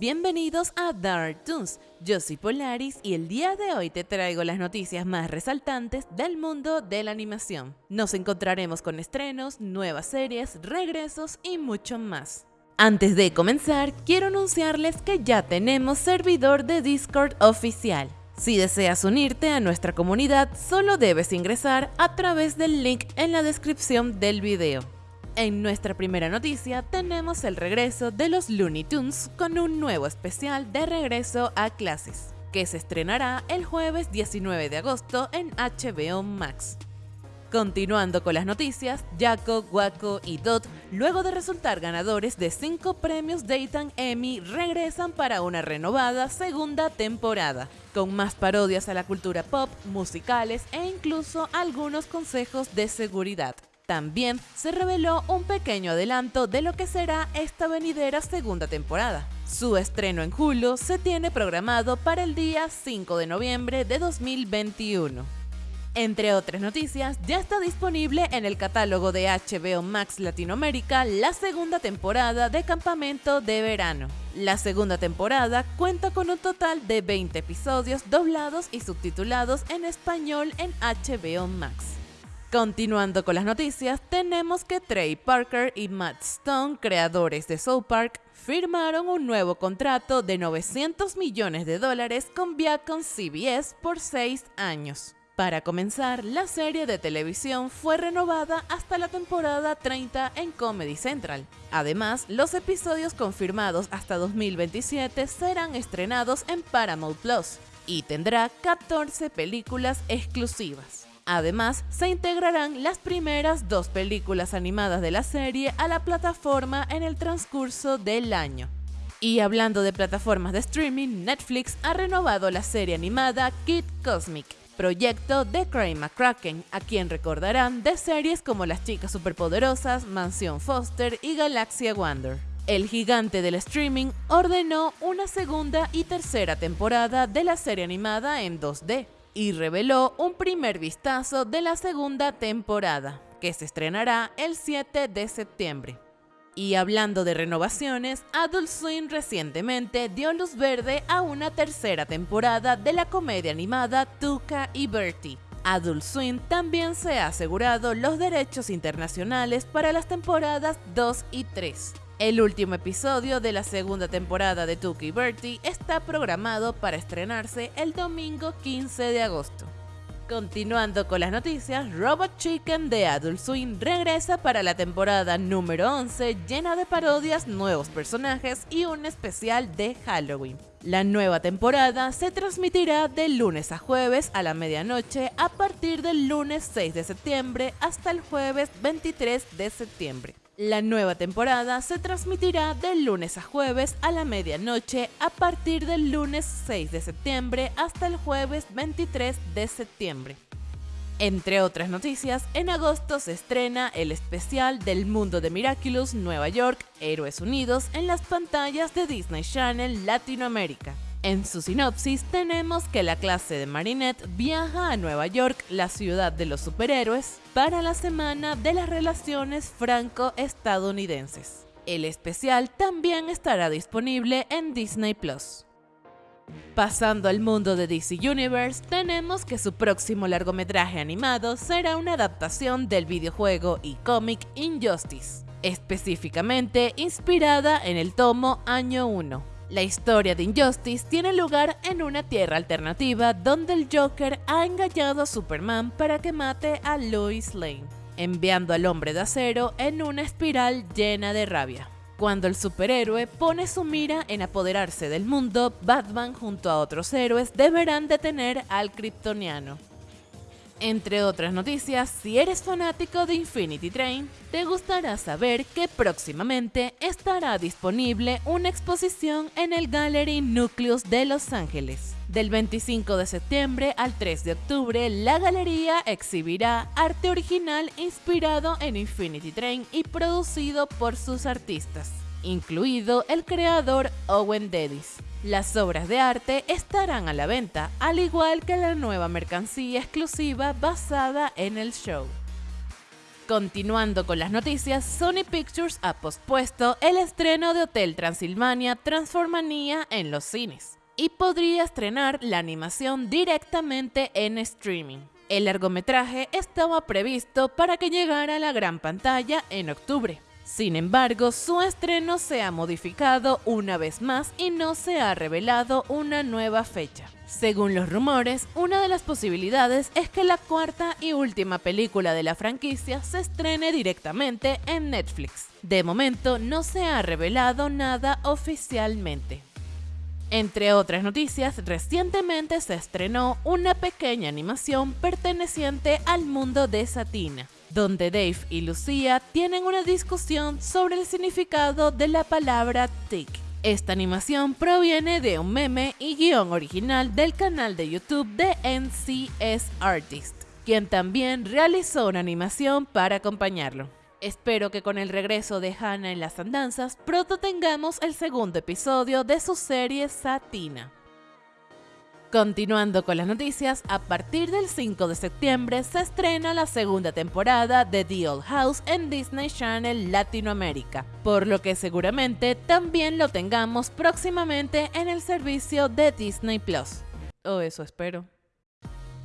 Bienvenidos a Dark Toons, yo soy Polaris y el día de hoy te traigo las noticias más resaltantes del mundo de la animación. Nos encontraremos con estrenos, nuevas series, regresos y mucho más. Antes de comenzar, quiero anunciarles que ya tenemos servidor de Discord oficial. Si deseas unirte a nuestra comunidad, solo debes ingresar a través del link en la descripción del video. En nuestra primera noticia tenemos el regreso de los Looney Tunes con un nuevo especial de regreso a clases, que se estrenará el jueves 19 de agosto en HBO Max. Continuando con las noticias, Jaco, Waco y Dot, luego de resultar ganadores de 5 premios Daytime Emmy, regresan para una renovada segunda temporada, con más parodias a la cultura pop, musicales e incluso algunos consejos de seguridad. También se reveló un pequeño adelanto de lo que será esta venidera segunda temporada. Su estreno en Hulu se tiene programado para el día 5 de noviembre de 2021. Entre otras noticias, ya está disponible en el catálogo de HBO Max Latinoamérica la segunda temporada de Campamento de Verano. La segunda temporada cuenta con un total de 20 episodios doblados y subtitulados en español en HBO Max. Continuando con las noticias, tenemos que Trey Parker y Matt Stone, creadores de South Park, firmaron un nuevo contrato de 900 millones de dólares con Viacom CBS por 6 años. Para comenzar, la serie de televisión fue renovada hasta la temporada 30 en Comedy Central. Además, los episodios confirmados hasta 2027 serán estrenados en Paramount Plus y tendrá 14 películas exclusivas. Además, se integrarán las primeras dos películas animadas de la serie a la plataforma en el transcurso del año. Y hablando de plataformas de streaming, Netflix ha renovado la serie animada Kid Cosmic, proyecto de Craig McCracken, a quien recordarán de series como Las Chicas Superpoderosas, Mansión Foster y Galaxia Wonder. El gigante del streaming ordenó una segunda y tercera temporada de la serie animada en 2D, y reveló un primer vistazo de la segunda temporada, que se estrenará el 7 de septiembre. Y hablando de renovaciones, Adult Swim recientemente dio luz verde a una tercera temporada de la comedia animada Tuca y Bertie. Adult Swim también se ha asegurado los derechos internacionales para las temporadas 2 y 3. El último episodio de la segunda temporada de Tuki Bertie está programado para estrenarse el domingo 15 de agosto. Continuando con las noticias, Robot Chicken de Adult Swim regresa para la temporada número 11 llena de parodias, nuevos personajes y un especial de Halloween. La nueva temporada se transmitirá de lunes a jueves a la medianoche a partir del lunes 6 de septiembre hasta el jueves 23 de septiembre. La nueva temporada se transmitirá de lunes a jueves a la medianoche a partir del lunes 6 de septiembre hasta el jueves 23 de septiembre. Entre otras noticias, en agosto se estrena el especial del mundo de Miraculous Nueva York, Héroes Unidos en las pantallas de Disney Channel Latinoamérica. En su sinopsis tenemos que la clase de Marinette viaja a Nueva York, la ciudad de los superhéroes, para la semana de las relaciones franco-estadounidenses. El especial también estará disponible en Disney Plus. Pasando al mundo de DC Universe, tenemos que su próximo largometraje animado será una adaptación del videojuego y cómic Injustice, específicamente inspirada en el tomo Año 1. La historia de Injustice tiene lugar en una tierra alternativa donde el Joker ha engañado a Superman para que mate a Lois Lane, enviando al hombre de acero en una espiral llena de rabia. Cuando el superhéroe pone su mira en apoderarse del mundo, Batman junto a otros héroes deberán detener al kryptoniano. Entre otras noticias, si eres fanático de Infinity Train, te gustará saber que próximamente estará disponible una exposición en el Gallery Nucleus de Los Ángeles. Del 25 de septiembre al 3 de octubre, la galería exhibirá arte original inspirado en Infinity Train y producido por sus artistas, incluido el creador Owen Dedis. Las obras de arte estarán a la venta, al igual que la nueva mercancía exclusiva basada en el show. Continuando con las noticias, Sony Pictures ha pospuesto el estreno de Hotel Transilvania Transformanía en los cines y podría estrenar la animación directamente en streaming. El largometraje estaba previsto para que llegara a la gran pantalla en octubre. Sin embargo, su estreno se ha modificado una vez más y no se ha revelado una nueva fecha. Según los rumores, una de las posibilidades es que la cuarta y última película de la franquicia se estrene directamente en Netflix. De momento no se ha revelado nada oficialmente. Entre otras noticias, recientemente se estrenó una pequeña animación perteneciente al mundo de Satina, donde Dave y Lucía tienen una discusión sobre el significado de la palabra tick esta animación proviene de un meme y guion original del canal de YouTube de NCS Artist, quien también realizó una animación para acompañarlo. Espero que con el regreso de Hannah en las andanzas pronto tengamos el segundo episodio de su serie Satina. Continuando con las noticias, a partir del 5 de septiembre se estrena la segunda temporada de The Old House en Disney Channel Latinoamérica, por lo que seguramente también lo tengamos próximamente en el servicio de Disney Plus. O eso espero.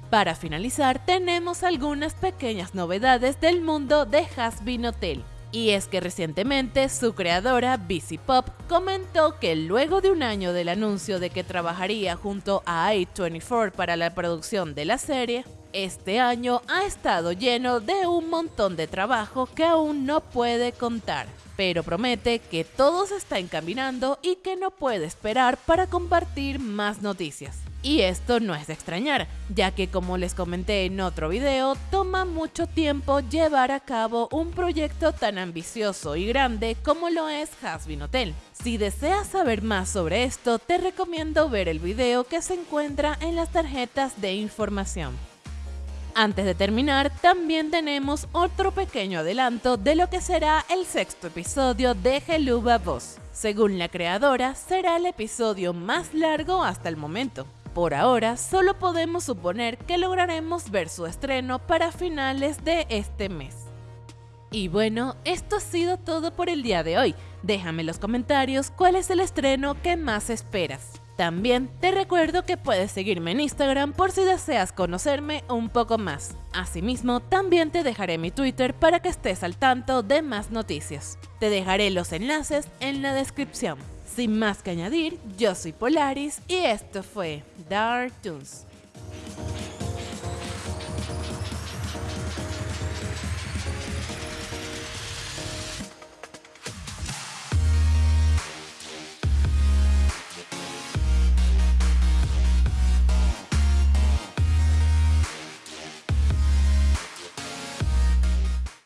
Para finalizar, tenemos algunas pequeñas novedades del mundo de Hasbin Hotel. Y es que recientemente su creadora, BC Pop, comentó que luego de un año del anuncio de que trabajaría junto a A24 para la producción de la serie, este año ha estado lleno de un montón de trabajo que aún no puede contar, pero promete que todo se está encaminando y que no puede esperar para compartir más noticias. Y esto no es de extrañar, ya que como les comenté en otro video, toma mucho tiempo llevar a cabo un proyecto tan ambicioso y grande como lo es Hasbin Hotel. Si deseas saber más sobre esto, te recomiendo ver el video que se encuentra en las tarjetas de información. Antes de terminar, también tenemos otro pequeño adelanto de lo que será el sexto episodio de Geluba Boss. Según la creadora, será el episodio más largo hasta el momento. Por ahora, solo podemos suponer que lograremos ver su estreno para finales de este mes. Y bueno, esto ha sido todo por el día de hoy. Déjame en los comentarios cuál es el estreno que más esperas. También te recuerdo que puedes seguirme en Instagram por si deseas conocerme un poco más. Asimismo, también te dejaré mi Twitter para que estés al tanto de más noticias. Te dejaré los enlaces en la descripción. Sin más que añadir, yo soy Polaris y esto fue Dark Tunes.